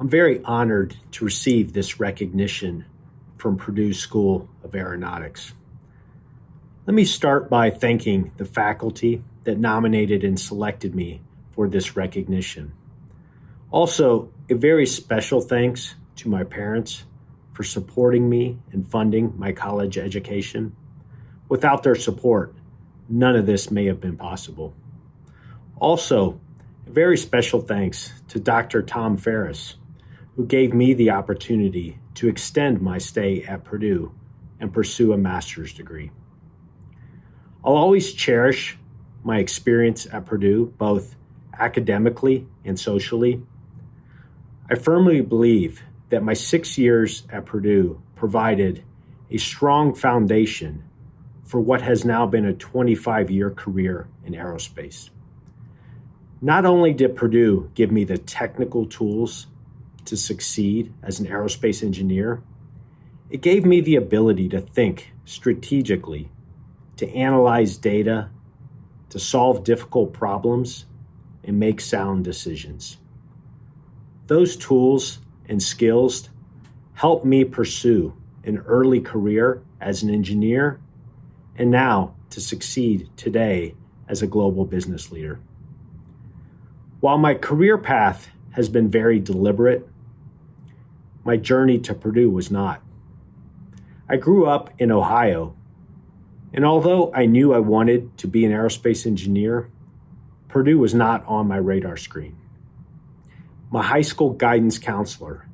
I'm very honored to receive this recognition from Purdue School of Aeronautics. Let me start by thanking the faculty that nominated and selected me for this recognition. Also, a very special thanks to my parents for supporting me and funding my college education. Without their support, none of this may have been possible. Also, a very special thanks to Dr. Tom Farris, who gave me the opportunity to extend my stay at Purdue and pursue a master's degree. I'll always cherish my experience at Purdue, both academically and socially. I firmly believe that my six years at Purdue provided a strong foundation for what has now been a 25 year career in aerospace. Not only did Purdue give me the technical tools to succeed as an aerospace engineer, it gave me the ability to think strategically, to analyze data, to solve difficult problems, and make sound decisions. Those tools and skills helped me pursue an early career as an engineer and now to succeed today as a global business leader. While my career path has been very deliberate, my journey to Purdue was not. I grew up in Ohio, and although I knew I wanted to be an aerospace engineer, Purdue was not on my radar screen. My high school guidance counselor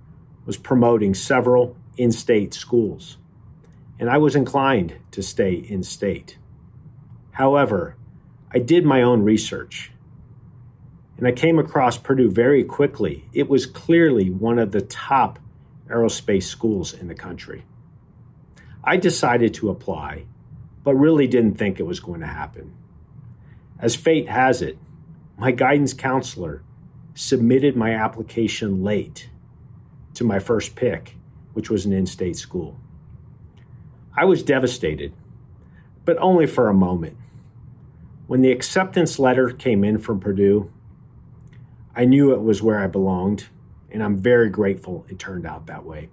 was promoting several in state schools, and I was inclined to stay in state. However, I did my own research and I came across Purdue very quickly. It was clearly one of the top aerospace schools in the country. I decided to apply, but really didn't think it was going to happen. As fate has it, my guidance counselor submitted my application late to my first pick, which was an in state school. I was devastated, but only for a moment. When the acceptance letter came in from Purdue, I knew it was where I belonged, and I'm very grateful it turned out that way.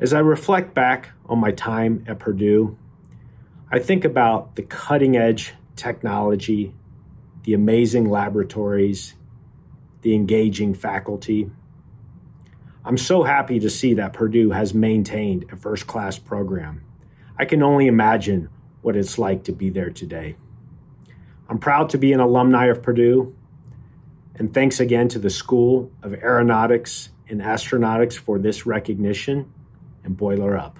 As I reflect back on my time at Purdue, I think about the cutting edge technology, the amazing laboratories, the engaging faculty. I'm so happy to see that Purdue has maintained a first class program. I can only imagine what it's like to be there today. I'm proud to be an alumni of Purdue and thanks again to the School of Aeronautics and Astronautics for this recognition and boiler up.